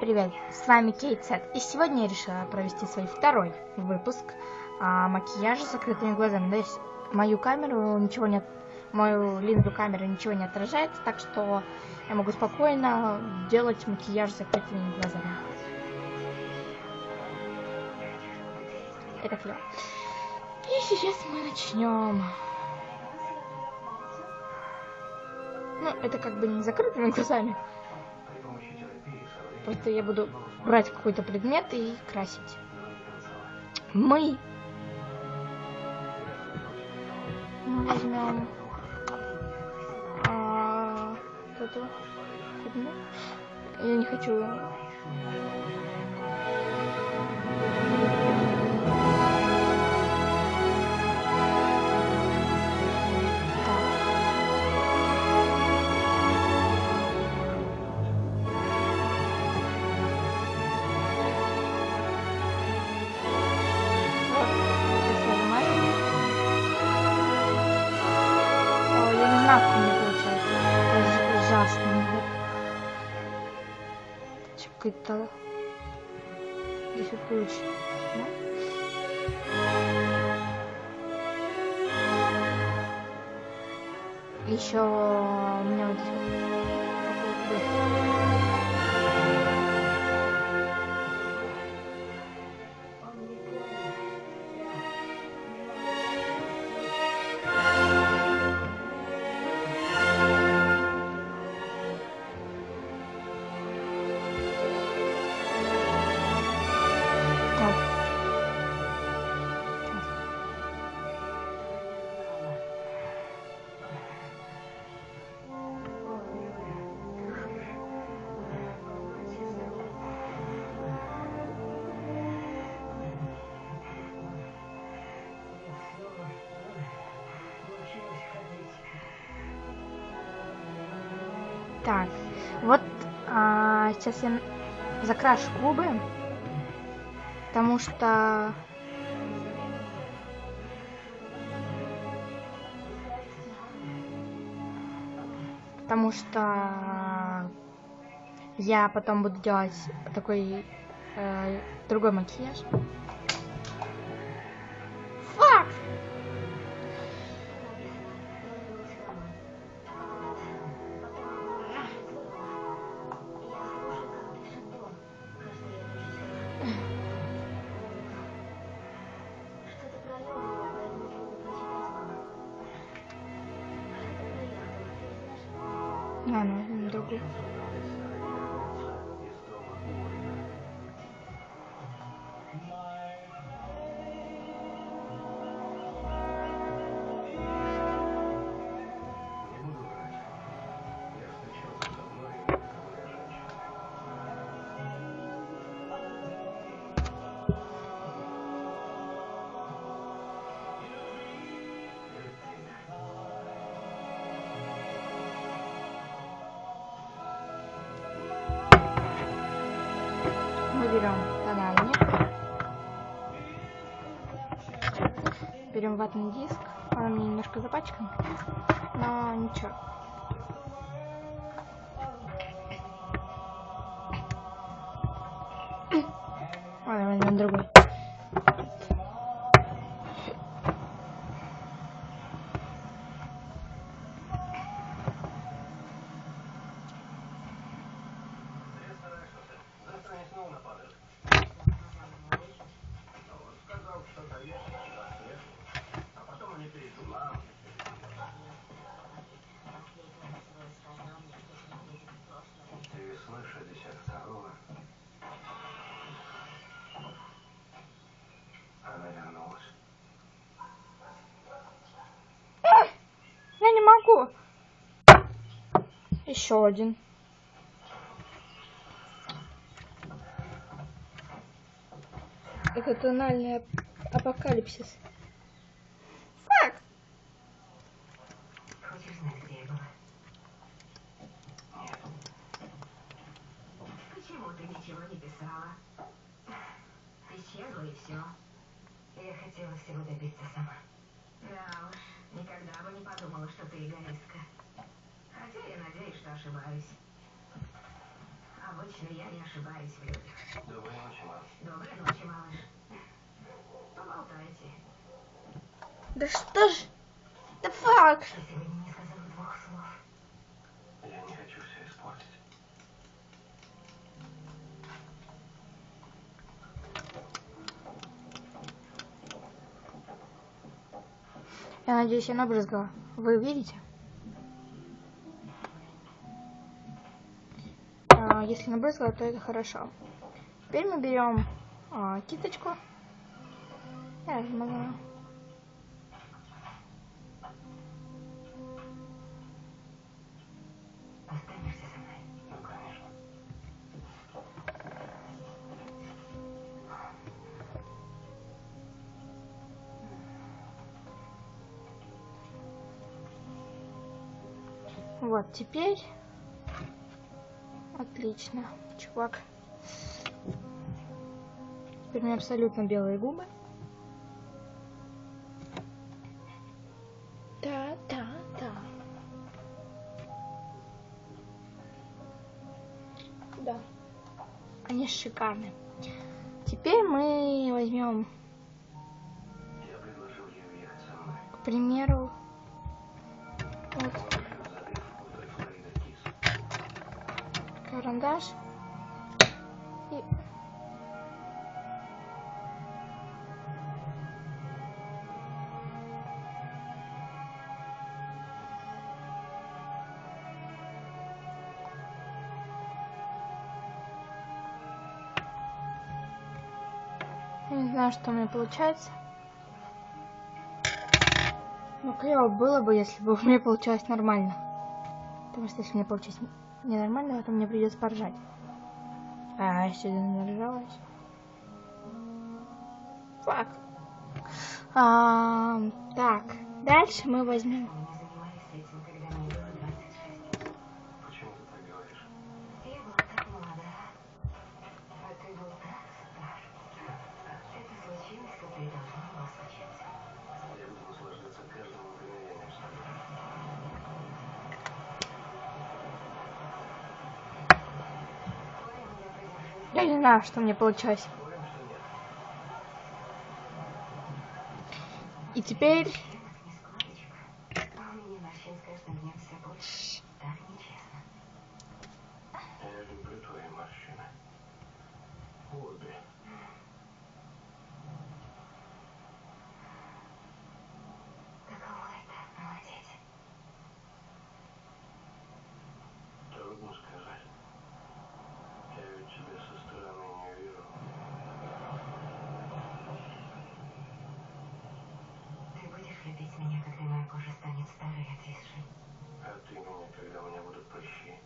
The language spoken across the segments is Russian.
привет! С вами Кейт Сет, и сегодня я решила провести свой второй выпуск а, макияжа с закрытыми глазами. Есть мою камеру ничего не мою линзу камеры ничего не отражает, так что я могу спокойно делать макияж с закрытыми глазами. Это клево. И сейчас мы начнем. Ну, это как бы не закрытыми глазами. Просто я буду брать какой-то предмет и красить. Мы, мы возьмем а, эту. Я не хочу Здесь вот получится. Да? Еще у меня вот здесь Так, вот а, сейчас я закрашу губы, потому что потому что я потом буду делать такой э, другой макияж. А, берем тональник, берем ватный диск, он меня немножко запачкан, но ничего. Ладно, возьмем другой. Могу. Еще один. Это тональный апокалипсис. Фак! Хочешь знать, где я была? Нет. Почему ты ничего не писала? Исчезла и все. Я хотела всего добиться сама. Да уж, никогда бы не подумала, что ты эгоистка. Хотя я надеюсь, что ошибаюсь. А Обычно я не ошибаюсь в людях. Доброй ночи, мам. Доброй ночи, малыш. Поболтайте. Да что ж? Да фак. Я надеюсь, я набрызгала. Вы видите? А, если набрызгала, то это хорошо. Теперь мы берем а, кисточку. Я размазала. Вот, теперь... Отлично, чувак. Теперь у меня абсолютно белые губы. Да, да, да. Да. Они шикарные. Теперь мы возьмем, к примеру, карандаш. И... Не знаю, что у меня получается. Ну, клево было бы, если бы у меня получалось нормально. Потому что если мне получилось ненормально, то мне придется поржать. А, я сегодня наржалась. Фак. А, так, дальше мы возьмем. Знаю, что мне получилось. И теперь... Это не складочка. А у меня морщин с каждым днем все больше. Так нечестно. Я люблю твои морщины. Обе. Каково это, молодец? Трудно сказать. Я ведь тебя со стороны не вижу. Ты будешь любить меня, когда моя кожа станет старой и отвисшей? А ты меня, когда у меня будут прыщи.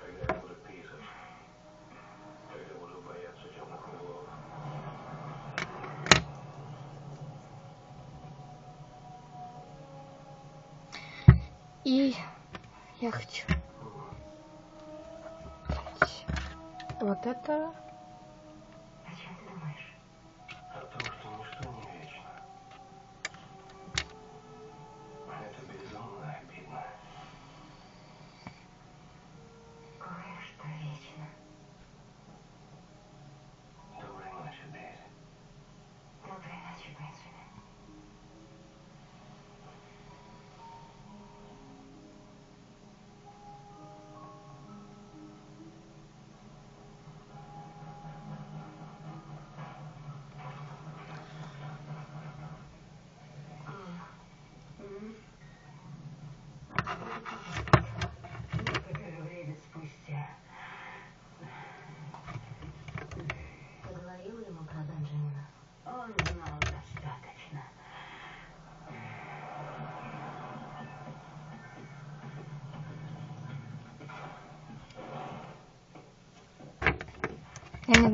Когда я буду писать. Когда буду бояться темных углов. И я хочу... Вот это...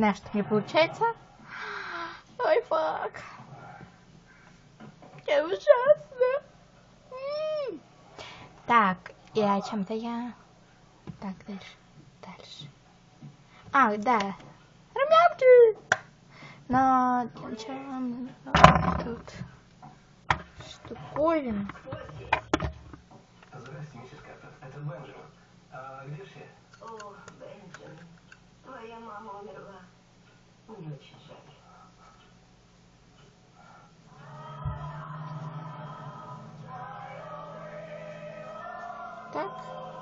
знаю, что мне получается. Ой, фак. Я ужасно. М. Так, и о чем-то я... Так, дальше. Дальше. А, да. Румянки! Но для начала мне тут штуковин. Здрасте, миссис Картер. Это Бенджамин. А где все? О, Бенджамин, твоя мама умерла. Так.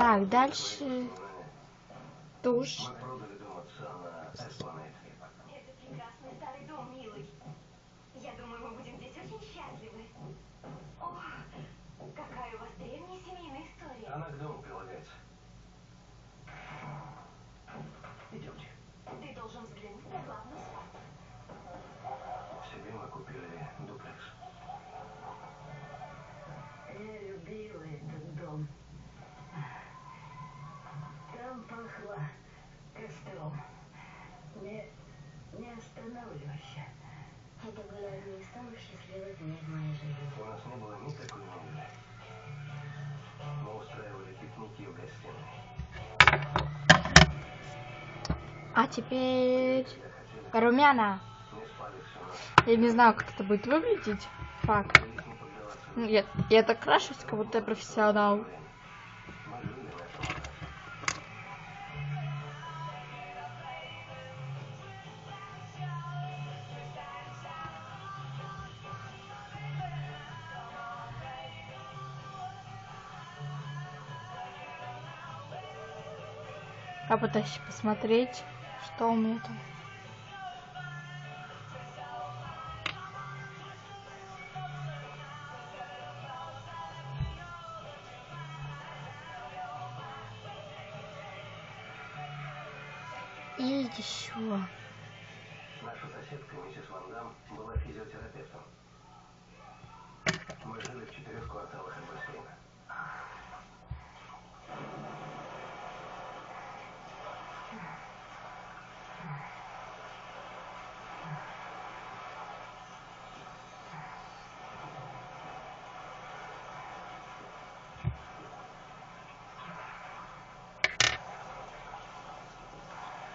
Так, дальше душ. А теперь румяна. Я не знаю, как это будет выглядеть. Поддаваться Ну, Я, я так крашусь, как будто я профессионал. Я пытаюсь посмотреть, что у меня там.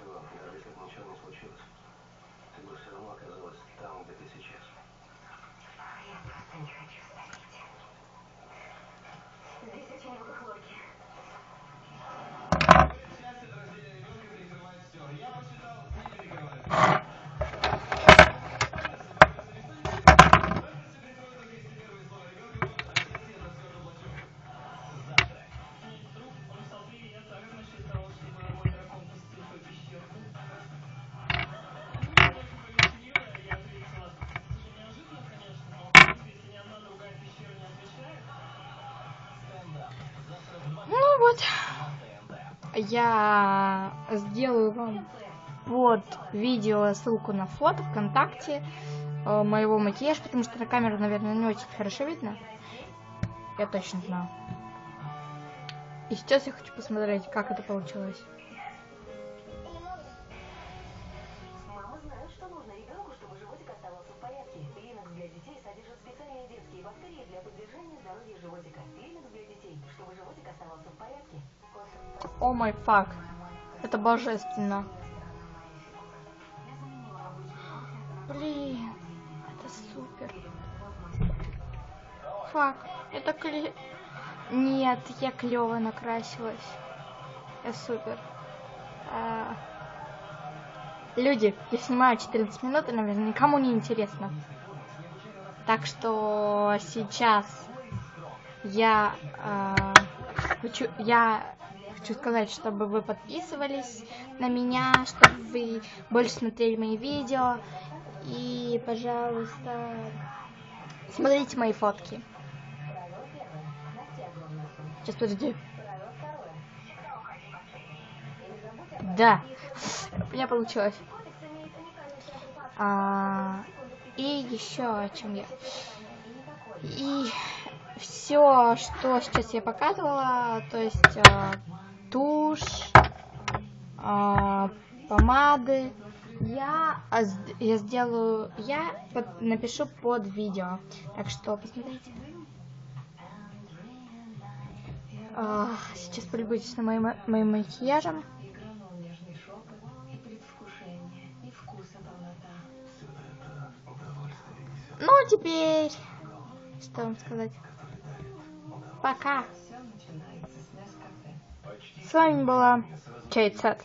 Что, даже если бы ничего не случилось, ты бы все равно оказалась там, где ты сейчас. Я просто не хочу стареть. Здесь очень много хлорки. Я сделаю вам под видео ссылку на фото ВКонтакте э, моего макияжа, потому что на камеру, наверное, не очень хорошо видно. Я точно знаю. И сейчас я хочу посмотреть, как это получилось. О май фак. Это божественно. Блин, это супер. Фак, это кле... Нет, я клево накрасилась. Я супер. А, Люди, я снимаю 14 минут, и, наверное, никому не интересно. Так что сейчас я э, хочу, я хочу сказать, чтобы вы подписывались на меня, чтобы вы больше смотрели мои видео. И, пожалуйста, смотрите мои фотки. Сейчас, подожди. Да, у меня получилось. А, и еще о чем я. И все, что сейчас я показывала, то есть а, тушь, а, помады, я, а, я сделаю, я под- напишу под видео. Так что посмотрите. А, сейчас полюбуйтесь на моим, моим макияжем. Ну, теперь, что вам сказать? Пока. С вами была Сет.